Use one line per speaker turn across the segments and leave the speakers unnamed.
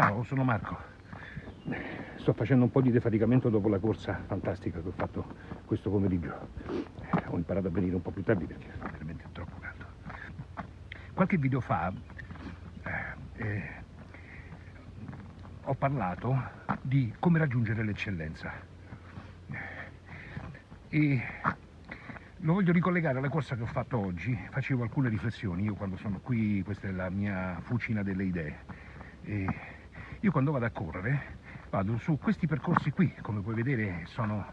Ciao, sono Marco. Sto facendo un po' di defaticamento dopo la corsa fantastica che ho fatto questo pomeriggio. Ho imparato a venire un po' più tardi perché è veramente troppo caldo. Qualche video fa eh, eh, ho parlato di come raggiungere l'eccellenza. E lo voglio ricollegare alla corsa che ho fatto oggi, facevo alcune riflessioni, io quando sono qui, questa è la mia fucina delle idee, e io quando vado a correre vado su questi percorsi qui, come puoi vedere sono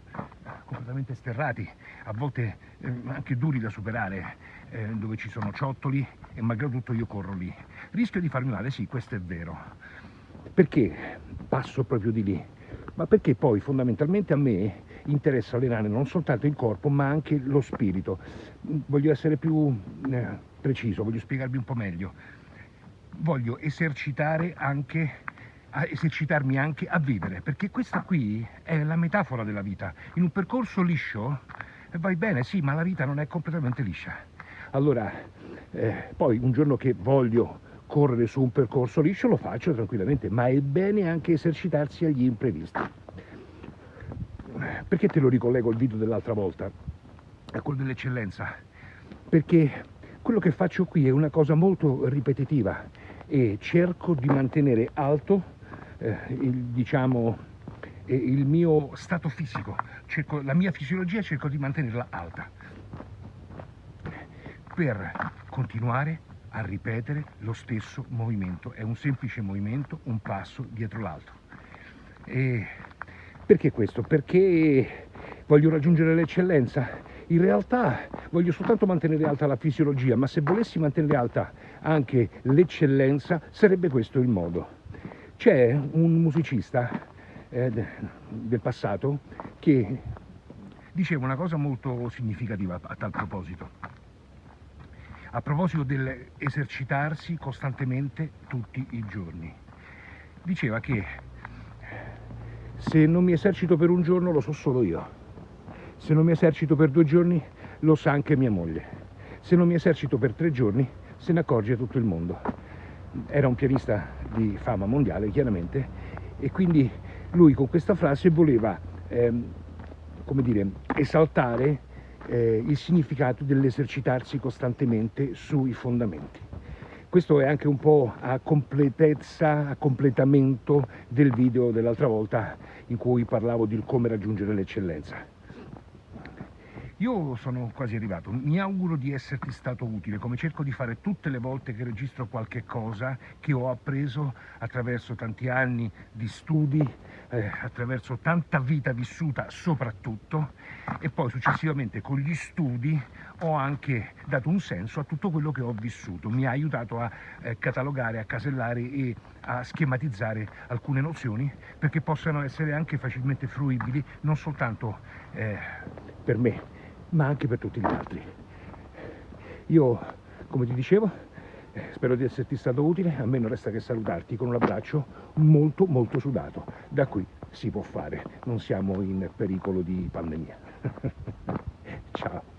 completamente sterrati, a volte eh, anche duri da superare, eh, dove ci sono ciottoli e malgrado tutto io corro lì. Rischio di farmi male, sì, questo è vero. Perché passo proprio di lì? Ma perché poi fondamentalmente a me interessa allenare non soltanto il corpo ma anche lo spirito. Voglio essere più eh, preciso, voglio spiegarvi un po' meglio voglio esercitare anche a esercitarmi anche a vivere, perché questa qui è la metafora della vita. In un percorso liscio vai bene, sì, ma la vita non è completamente liscia. Allora, eh, poi un giorno che voglio correre su un percorso liscio lo faccio tranquillamente, ma è bene anche esercitarsi agli imprevisti. Perché te lo ricollego al video dell'altra volta, a quello dell'eccellenza? Perché quello che faccio qui è una cosa molto ripetitiva e cerco di mantenere alto eh, il, diciamo, eh, il mio stato fisico, cerco, la mia fisiologia cerco di mantenerla alta per continuare a ripetere lo stesso movimento, è un semplice movimento, un passo dietro l'altro. Perché questo? Perché voglio raggiungere l'eccellenza? In realtà voglio soltanto mantenere alta la fisiologia, ma se volessi mantenere alta anche l'eccellenza sarebbe questo il modo. C'è un musicista eh, del passato che diceva una cosa molto significativa a tal proposito. A proposito dell'esercitarsi costantemente tutti i giorni. Diceva che se non mi esercito per un giorno lo so solo io. Se non mi esercito per due giorni lo sa anche mia moglie. Se non mi esercito per tre giorni se ne accorge tutto il mondo era un pianista di fama mondiale chiaramente e quindi lui con questa frase voleva ehm, come dire, esaltare eh, il significato dell'esercitarsi costantemente sui fondamenti. Questo è anche un po' a completezza, a completamento del video dell'altra volta in cui parlavo di come raggiungere l'eccellenza. Io sono quasi arrivato, mi auguro di esserti stato utile, come cerco di fare tutte le volte che registro qualche cosa che ho appreso attraverso tanti anni di studi, eh, attraverso tanta vita vissuta soprattutto, e poi successivamente con gli studi ho anche dato un senso a tutto quello che ho vissuto, mi ha aiutato a eh, catalogare, a casellare e a schematizzare alcune nozioni perché possano essere anche facilmente fruibili non soltanto eh, per me, ma anche per tutti gli altri. Io, come ti dicevo, eh, spero di esserti stato utile, a me non resta che salutarti con un abbraccio molto molto sudato. Da qui si può fare, non siamo in pericolo di pandemia. Ciao.